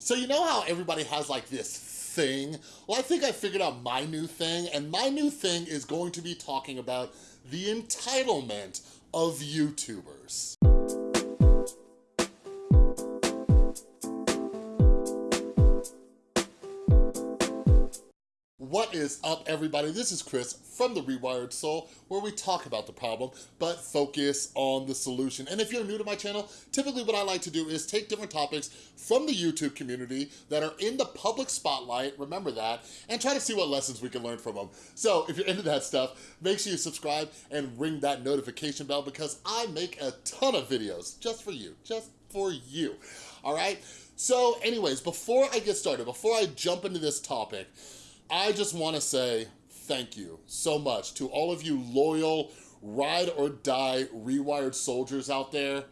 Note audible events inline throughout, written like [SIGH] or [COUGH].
So you know how everybody has like this thing? Well, I think I figured out my new thing, and my new thing is going to be talking about the entitlement of YouTubers. What is up, everybody? This is Chris from The Rewired Soul, where we talk about the problem, but focus on the solution. And if you're new to my channel, typically what I like to do is take different topics from the YouTube community that are in the public spotlight, remember that, and try to see what lessons we can learn from them. So if you're into that stuff, make sure you subscribe and ring that notification bell because I make a ton of videos just for you, just for you, all right? So anyways, before I get started, before I jump into this topic, I just wanna say thank you so much to all of you loyal, ride or die rewired soldiers out there.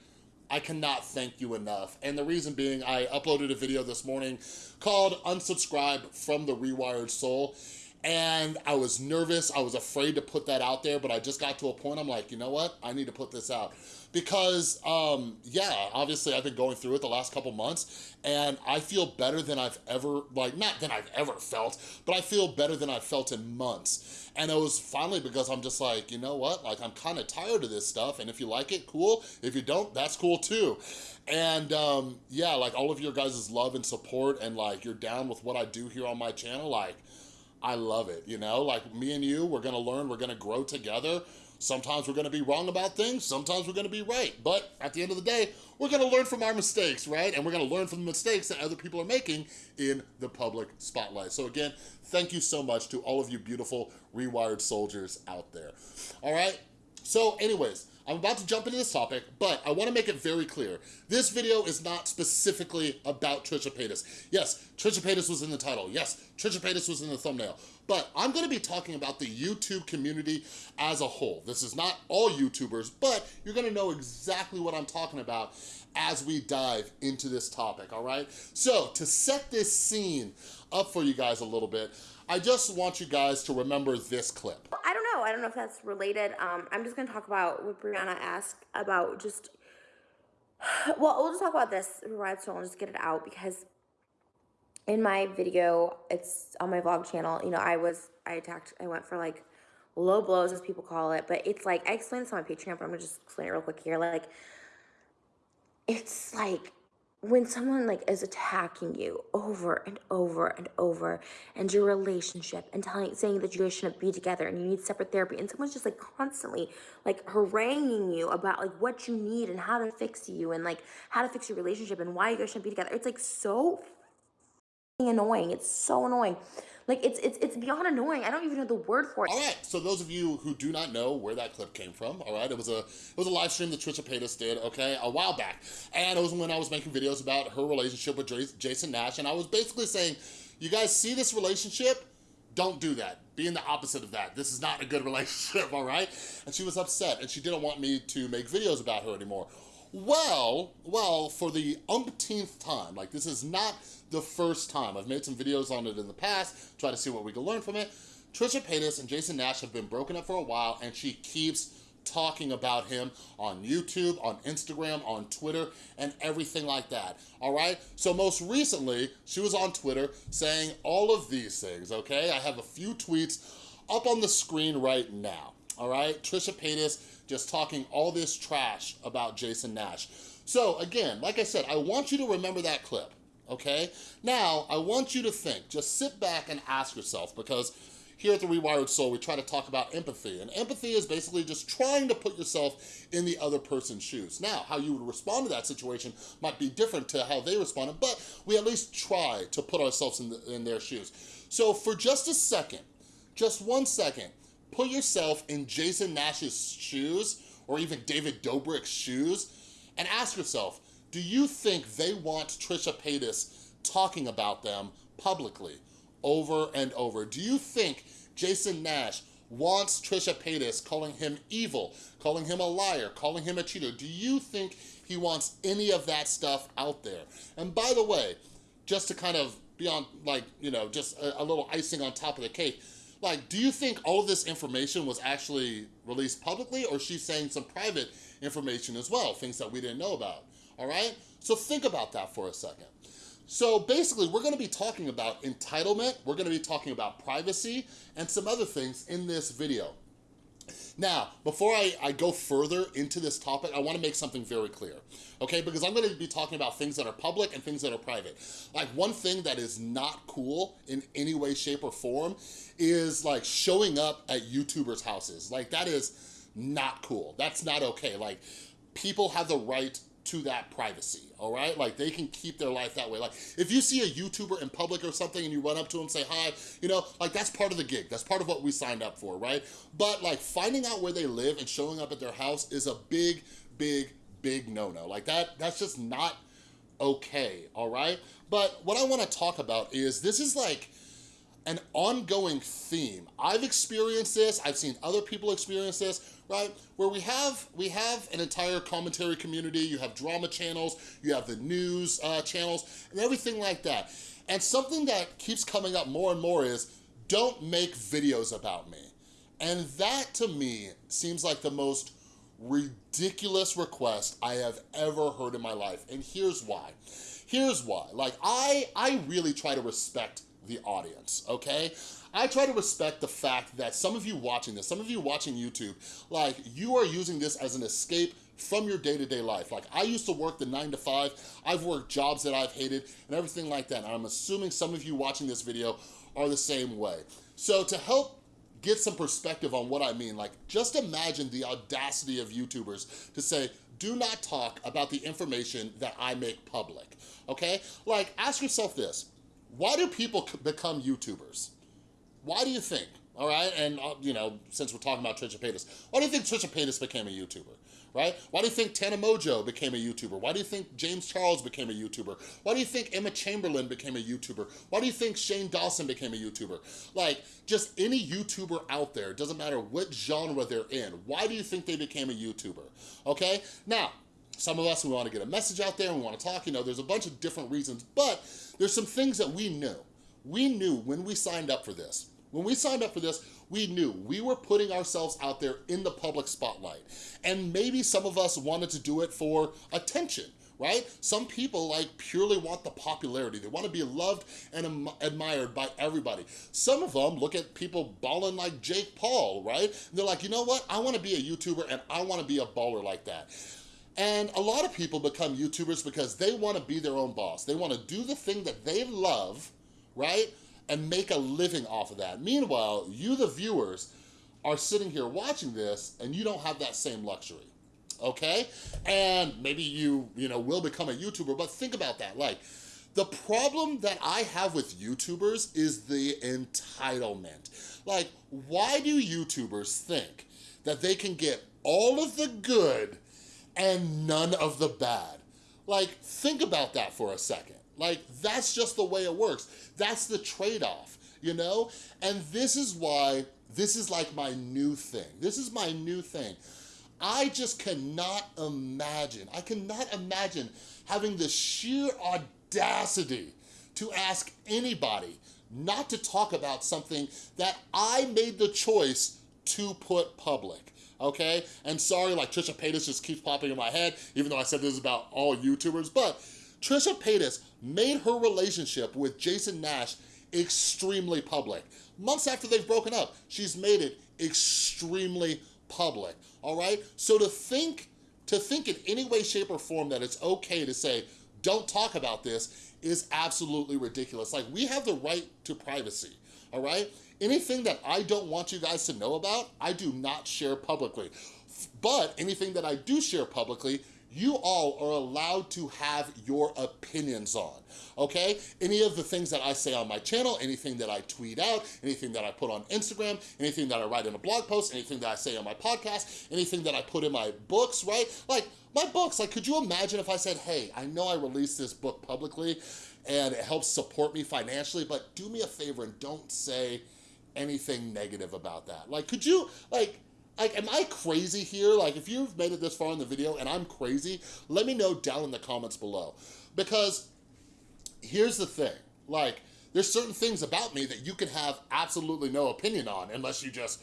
I cannot thank you enough. And the reason being, I uploaded a video this morning called Unsubscribe from the Rewired Soul. And I was nervous, I was afraid to put that out there, but I just got to a point, I'm like, you know what? I need to put this out. Because, um, yeah, obviously I've been going through it the last couple months, and I feel better than I've ever, like, not than I've ever felt, but I feel better than I've felt in months. And it was finally because I'm just like, you know what? Like, I'm kind of tired of this stuff, and if you like it, cool. If you don't, that's cool too. And um, yeah, like all of your guys' love and support, and like, you're down with what I do here on my channel, like, I love it, you know? Like me and you, we're gonna learn, we're gonna grow together. Sometimes we're gonna be wrong about things, sometimes we're gonna be right. But at the end of the day, we're gonna learn from our mistakes, right? And we're gonna learn from the mistakes that other people are making in the public spotlight. So again, thank you so much to all of you beautiful rewired soldiers out there. All right, so anyways, I'm about to jump into this topic, but I wanna make it very clear. This video is not specifically about Trisha Paytas. Yes, Trisha Paytas was in the title. Yes, Trisha Paytas was in the thumbnail. But I'm gonna be talking about the YouTube community as a whole. This is not all YouTubers, but you're gonna know exactly what I'm talking about as we dive into this topic, all right? So to set this scene up for you guys a little bit, I just want you guys to remember this clip. I don't know. If that's related. Um, I'm just going to talk about what Brianna asked about just. [SIGHS] Well, we'll just talk about this ride soul and just get it out because in my video, it's on my vlog channel. You know, I was I attacked. I went for like low blows, as people call it, but it's like I explained this on my Patreon, but I'm gonna just explain it real quick here. Like, it's like when someone like is attacking you over and over and over and your relationship and telling saying that you guys shouldn't be together and you need separate therapy and someone's just like constantly like haranguing you about like what you need and how to fix you and like how to fix your relationship and why you guys shouldn't be together it's like so annoying it's so annoying like it's it's it's beyond annoying. I don't even know the word for it. All right, so those of you who do not know where that clip came from, all right, it was a it was a live stream that Trisha Paytas did, okay, a while back, and it was when I was making videos about her relationship with Jason Nash, and I was basically saying, you guys see this relationship? Don't do that. Being the opposite of that. This is not a good [LAUGHS] relationship, all right? And she was upset, and she didn't want me to make videos about her anymore. Well, well, for the umpteenth time, like this is not the first time. I've made some videos on it in the past, try to see what we can learn from it. Trisha Paytas and Jason Nash have been broken up for a while and she keeps talking about him on YouTube, on Instagram, on Twitter, and everything like that, all right? So most recently, she was on Twitter saying all of these things, okay? I have a few tweets up on the screen right now, all right? Trisha Paytas just talking all this trash about Jason Nash. So again, like I said, I want you to remember that clip okay? Now, I want you to think, just sit back and ask yourself, because here at The Rewired Soul, we try to talk about empathy, and empathy is basically just trying to put yourself in the other person's shoes. Now, how you would respond to that situation might be different to how they responded, but we at least try to put ourselves in, the, in their shoes. So for just a second, just one second, put yourself in Jason Nash's shoes, or even David Dobrik's shoes, and ask yourself, do you think they want Trisha Paytas talking about them publicly over and over? Do you think Jason Nash wants Trisha Paytas calling him evil, calling him a liar, calling him a cheater? Do you think he wants any of that stuff out there? And by the way, just to kind of be on like, you know, just a, a little icing on top of the cake, like, do you think all this information was actually released publicly or she's saying some private information as well, things that we didn't know about? all right? So think about that for a second. So basically, we're gonna be talking about entitlement, we're gonna be talking about privacy, and some other things in this video. Now, before I, I go further into this topic, I wanna make something very clear, okay? Because I'm gonna be talking about things that are public and things that are private. Like one thing that is not cool in any way, shape, or form is like showing up at YouTubers' houses. Like that is not cool. That's not okay. Like people have the right to that privacy, all right? Like they can keep their life that way. Like if you see a YouTuber in public or something and you run up to them, say hi, you know, like that's part of the gig. That's part of what we signed up for, right? But like finding out where they live and showing up at their house is a big, big, big no-no. Like that, that's just not okay, all right? But what I wanna talk about is this is like, an ongoing theme. I've experienced this, I've seen other people experience this, right? Where we have we have an entire commentary community, you have drama channels, you have the news uh, channels, and everything like that. And something that keeps coming up more and more is, don't make videos about me. And that to me seems like the most ridiculous request I have ever heard in my life. And here's why. Here's why. Like, I, I really try to respect the audience, okay? I try to respect the fact that some of you watching this, some of you watching YouTube, like you are using this as an escape from your day-to-day -day life. Like I used to work the nine to five, I've worked jobs that I've hated and everything like that. And I'm assuming some of you watching this video are the same way. So to help get some perspective on what I mean, like just imagine the audacity of YouTubers to say, do not talk about the information that I make public, okay? Like ask yourself this, why do people become YouTubers? Why do you think? All right, and uh, you know, since we're talking about Trisha Paytas, why do you think Trisha Paytas became a YouTuber? Right? Why do you think Tana Mongeau became a YouTuber? Why do you think James Charles became a YouTuber? Why do you think Emma Chamberlain became a YouTuber? Why do you think Shane Dawson became a YouTuber? Like, just any YouTuber out there, doesn't matter what genre they're in, why do you think they became a YouTuber? Okay? Now, some of us, we wanna get a message out there, we wanna talk, you know, there's a bunch of different reasons, but there's some things that we knew. We knew when we signed up for this. When we signed up for this, we knew we were putting ourselves out there in the public spotlight. And maybe some of us wanted to do it for attention, right? Some people like purely want the popularity. They want to be loved and admired by everybody. Some of them look at people balling like Jake Paul, right? And they're like, you know what? I want to be a YouTuber and I want to be a baller like that. And a lot of people become YouTubers because they wanna be their own boss. They wanna do the thing that they love, right? And make a living off of that. Meanwhile, you, the viewers, are sitting here watching this and you don't have that same luxury, okay? And maybe you, you know, will become a YouTuber, but think about that. Like, the problem that I have with YouTubers is the entitlement. Like, why do YouTubers think that they can get all of the good and none of the bad. Like, think about that for a second. Like, that's just the way it works. That's the trade-off, you know? And this is why this is like my new thing. This is my new thing. I just cannot imagine, I cannot imagine having the sheer audacity to ask anybody not to talk about something that I made the choice to put public okay? And sorry, like Trisha Paytas just keeps popping in my head, even though I said this is about all YouTubers, but Trisha Paytas made her relationship with Jason Nash extremely public. Months after they've broken up, she's made it extremely public, all right? So to think, to think in any way, shape, or form that it's okay to say, don't talk about this is absolutely ridiculous. Like, we have the right to privacy, all right? Anything that I don't want you guys to know about, I do not share publicly. But anything that I do share publicly, you all are allowed to have your opinions on, okay? Any of the things that I say on my channel, anything that I tweet out, anything that I put on Instagram, anything that I write in a blog post, anything that I say on my podcast, anything that I put in my books, right? Like, my books, like, could you imagine if I said, hey, I know I released this book publicly and it helps support me financially, but do me a favor and don't say, anything negative about that. Like, could you, like, like, am I crazy here? Like, if you've made it this far in the video and I'm crazy, let me know down in the comments below. Because here's the thing, like, there's certain things about me that you can have absolutely no opinion on unless you just,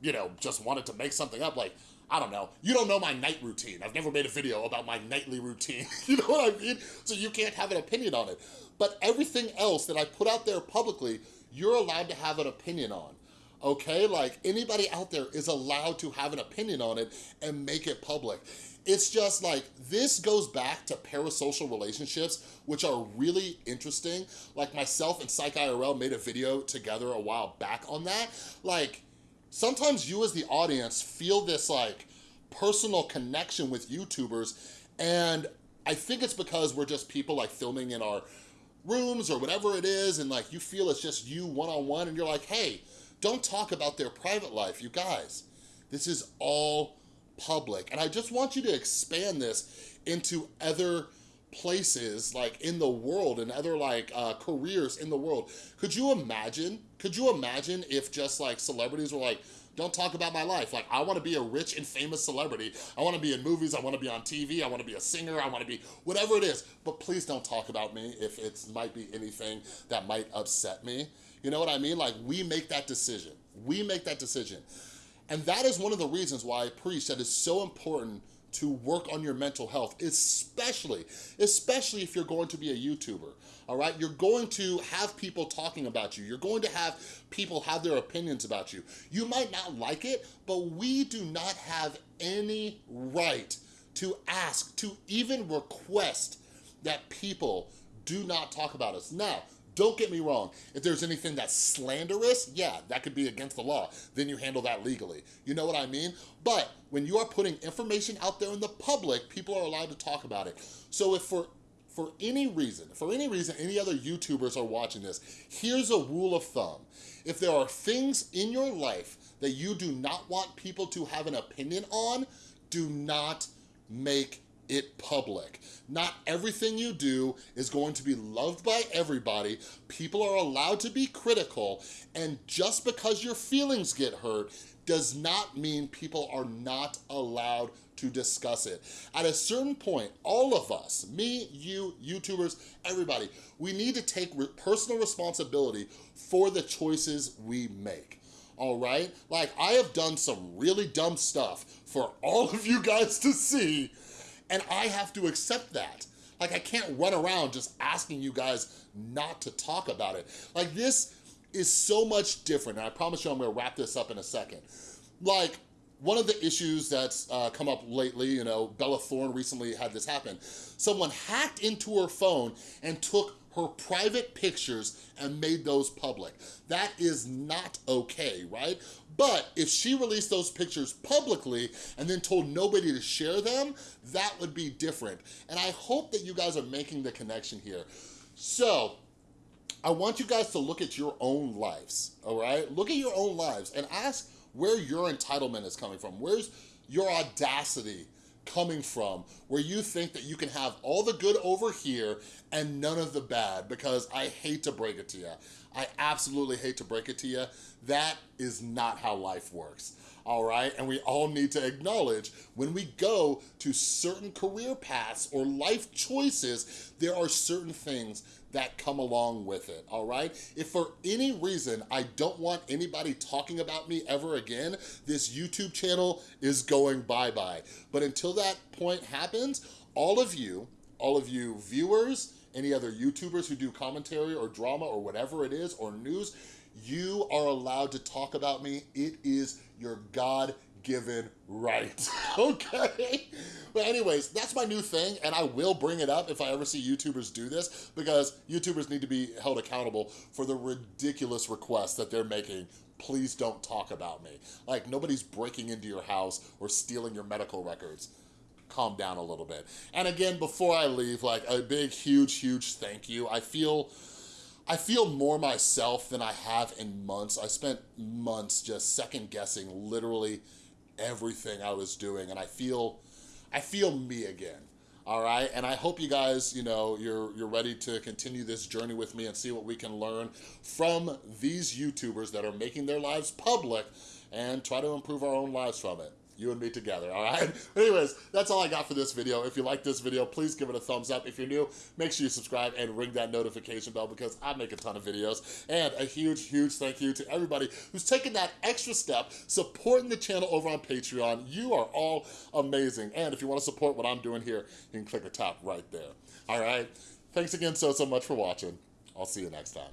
you know, just wanted to make something up. Like, I don't know, you don't know my night routine. I've never made a video about my nightly routine. [LAUGHS] you know what I mean? So you can't have an opinion on it. But everything else that I put out there publicly, you're allowed to have an opinion on. Okay, like anybody out there is allowed to have an opinion on it and make it public. It's just like, this goes back to parasocial relationships, which are really interesting. Like myself and Psych IRL made a video together a while back on that. Like, sometimes you as the audience feel this like personal connection with YouTubers and I think it's because we're just people like filming in our rooms or whatever it is and like you feel it's just you one-on-one -on -one and you're like, hey, don't talk about their private life, you guys. This is all public. And I just want you to expand this into other places like in the world and other like uh, careers in the world. Could you imagine, could you imagine if just like celebrities were like, don't talk about my life. Like, I wanna be a rich and famous celebrity. I wanna be in movies, I wanna be on TV, I wanna be a singer, I wanna be whatever it is. But please don't talk about me if it might be anything that might upset me. You know what I mean? Like, we make that decision. We make that decision. And that is one of the reasons why I preach that it's so important to work on your mental health, especially, especially if you're going to be a YouTuber, all right? You're going to have people talking about you. You're going to have people have their opinions about you. You might not like it, but we do not have any right to ask, to even request that people do not talk about us. Now, don't get me wrong, if there's anything that's slanderous, yeah, that could be against the law. Then you handle that legally. You know what I mean? But when you are putting information out there in the public, people are allowed to talk about it. So if for for any reason, for any reason any other YouTubers are watching this, here's a rule of thumb. If there are things in your life that you do not want people to have an opinion on, do not make it public. Not everything you do is going to be loved by everybody. People are allowed to be critical, and just because your feelings get hurt does not mean people are not allowed to discuss it. At a certain point, all of us, me, you, YouTubers, everybody, we need to take re personal responsibility for the choices we make all right? Like, I have done some really dumb stuff for all of you guys to see, and I have to accept that. Like I can't run around just asking you guys not to talk about it. Like this is so much different. And I promise you I'm gonna wrap this up in a second. Like one of the issues that's uh, come up lately, you know, Bella Thorne recently had this happen. Someone hacked into her phone and took her private pictures and made those public. That is not okay, right? But if she released those pictures publicly and then told nobody to share them, that would be different. And I hope that you guys are making the connection here. So, I want you guys to look at your own lives, all right? Look at your own lives and ask where your entitlement is coming from. Where's your audacity coming from where you think that you can have all the good over here and none of the bad because I hate to break it to you. I absolutely hate to break it to you. That is not how life works all right? And we all need to acknowledge when we go to certain career paths or life choices, there are certain things that come along with it, all right? If for any reason I don't want anybody talking about me ever again, this YouTube channel is going bye-bye. But until that point happens, all of you, all of you viewers, any other YouTubers who do commentary or drama or whatever it is, or news, you are allowed to talk about me. It is your God given right, [LAUGHS] okay? But anyways, that's my new thing, and I will bring it up if I ever see YouTubers do this, because YouTubers need to be held accountable for the ridiculous requests that they're making please don't talk about me. Like, nobody's breaking into your house or stealing your medical records. Calm down a little bit. And again, before I leave, like, a big, huge, huge thank you. I feel... I feel more myself than I have in months. I spent months just second guessing literally everything I was doing and I feel I feel me again. All right, and I hope you guys, you know, you're you're ready to continue this journey with me and see what we can learn from these YouTubers that are making their lives public and try to improve our own lives from it. You and me together, all right? [LAUGHS] Anyways, that's all I got for this video. If you like this video, please give it a thumbs up. If you're new, make sure you subscribe and ring that notification bell because I make a ton of videos. And a huge, huge thank you to everybody who's taken that extra step supporting the channel over on Patreon. You are all amazing. And if you wanna support what I'm doing here, you can click or tap right there, all right? Thanks again so, so much for watching. I'll see you next time.